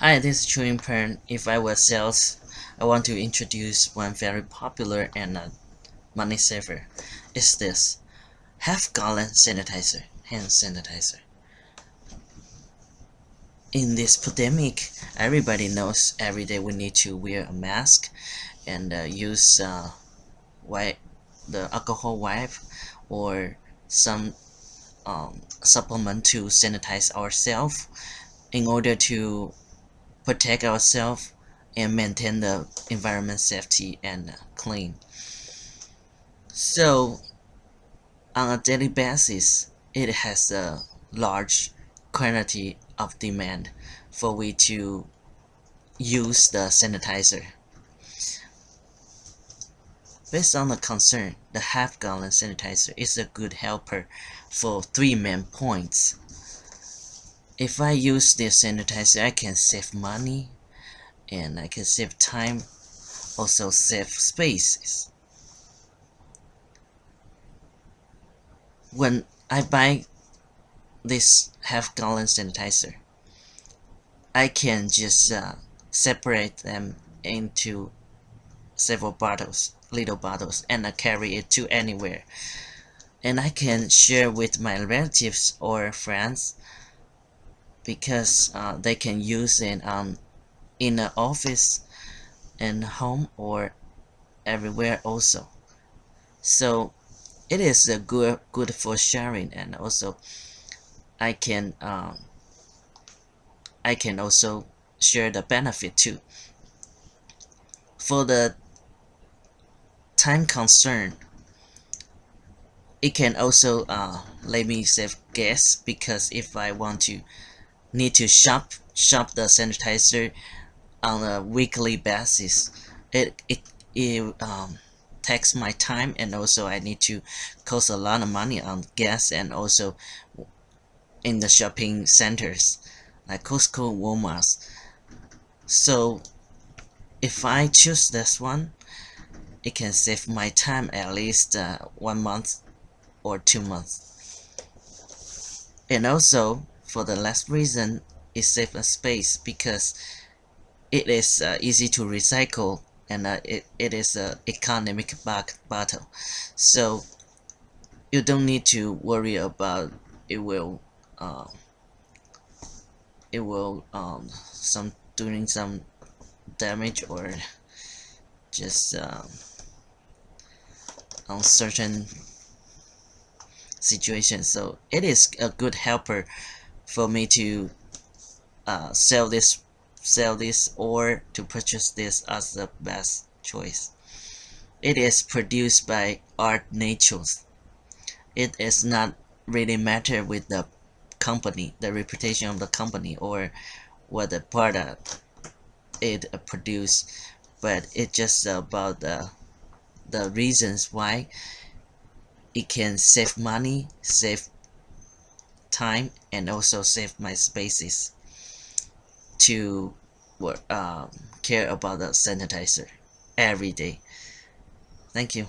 Hi, this is Chewing Pen. If I were sales, I want to introduce one very popular and a money saver. Is this half gallon sanitizer, hand sanitizer. In this pandemic, everybody knows every day we need to wear a mask and uh, use uh, wipe, the alcohol wipe or some um, supplement to sanitize ourselves in order to protect ourselves and maintain the environment safety and uh, clean. So on a daily basis, it has a large quantity of demand for we to use the sanitizer. Based on the concern, the half gallon sanitizer is a good helper for three main points if I use this sanitizer I can save money and I can save time also save spaces. When I buy this half gallon sanitizer I can just uh, separate them into several bottles little bottles and I carry it to anywhere. And I can share with my relatives or friends because uh, they can use it um, in the office and home or everywhere also. So it is a good good for sharing and also I can um, I can also share the benefit too. For the time concern it can also uh, let me save gas because if I want to need to shop shop the sanitizer on a weekly basis. It it, it um, takes my time and also I need to cost a lot of money on gas and also in the shopping centers like Costco Walmart. So if I choose this one it can save my time at least uh, one month or two months. And also for the last reason, it saves space because it is uh, easy to recycle and uh, it, it is a economic back bottle. So you don't need to worry about it will uh, it will um, some doing some damage or just um, uncertain situation so it is a good helper for me to uh, sell this sell this or to purchase this as the best choice. It is produced by Art Naturals. It is not really matter with the company, the reputation of the company or what the product it produce, but it's just about the the reasons why it can save money, save time and also save my spaces to um, care about the sanitizer every day. Thank you.